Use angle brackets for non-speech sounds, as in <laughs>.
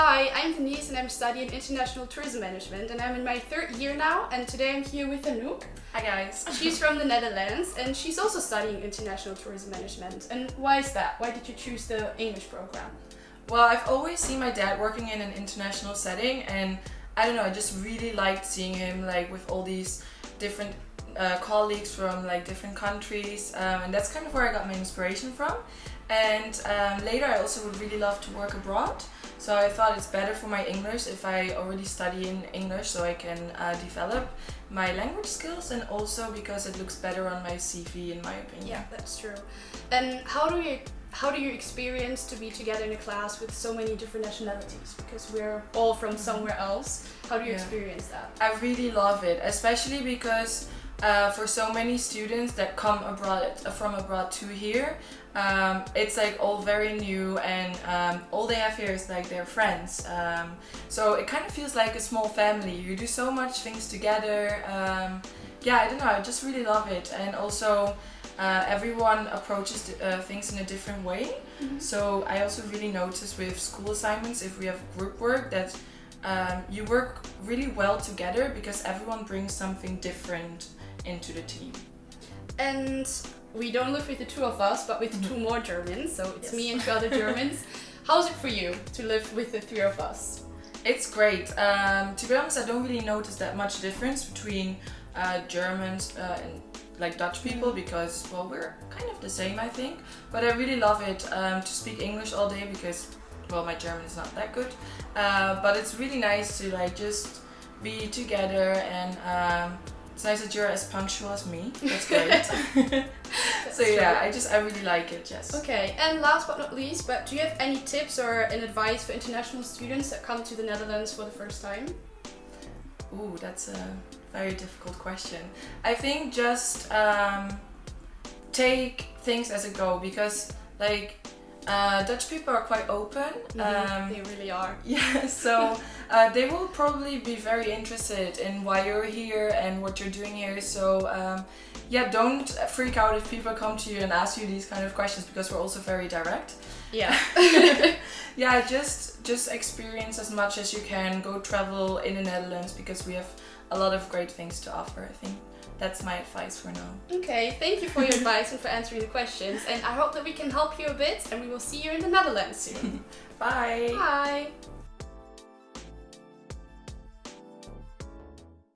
Hi, I'm Denise and I'm studying International Tourism Management and I'm in my third year now and today I'm here with Anouk. Hi guys. <laughs> She's from the Netherlands and she's also studying International Tourism Management. And why is that? Why did you choose the English program? Well, I've always seen my dad working in an international setting and I don't know, I just really liked seeing him like with all these different uh, colleagues from like different countries um, and that's kind of where I got my inspiration from. And um, later I also would really love to work abroad. So I thought it's better for my English if I already study in English so I can uh, develop my language skills and also because it looks better on my CV in my opinion. Yeah, that's true. And how do you how do you experience to be together in a class with so many different nationalities? Because we're all from somewhere else. How do you yeah. experience that? I really love it, especially because uh, for so many students that come abroad uh, from abroad to here um, it's like all very new and um, all they have here is like their friends um, so it kind of feels like a small family. You do so much things together um, yeah I don't know I just really love it. And also uh, everyone approaches uh, things in a different way. Mm -hmm. so I also really notice with school assignments if we have group work that um, you work really well together because everyone brings something different into the team. And we don't live with the two of us, but with mm -hmm. two more Germans, so it's yes. me and two other <laughs> Germans. How's it for you to live with the three of us? It's great. Um, to be honest, I don't really notice that much difference between uh, Germans uh, and like Dutch people mm-hmm. because, well, we're kind of the same, I think. But I really love it um, to speak English all day because, well, my German is not that good. Uh, but it's really nice to like just be together and um, it's nice that you're as punctual as me. <laughs> That's great. <laughs> so yeah, I just I really like it. Yes. Okay, and last but not least, but do you have any tips or an advice for international students that come to the Netherlands for the first time? Ooh, that's a very difficult question. I think just um, take things as a go because like uh, Dutch people are quite open. Mm -hmm. um, they really are. <laughs> Yeah, so uh, they will probably be very interested in why you're here and what you're doing here. So um, yeah, don't freak out if people come to you and ask you these kind of questions because we're also very direct. Yeah. <laughs> <laughs> yeah, just just experience as much as you can. Go travel in the Netherlands because we have a lot of great things to offer, I think that's my advice for now. Okay, thank you for your advice and for answering the questions. And I hope that we can help you a bit and we will see you in the Netherlands soon. <laughs> Bye. Bye.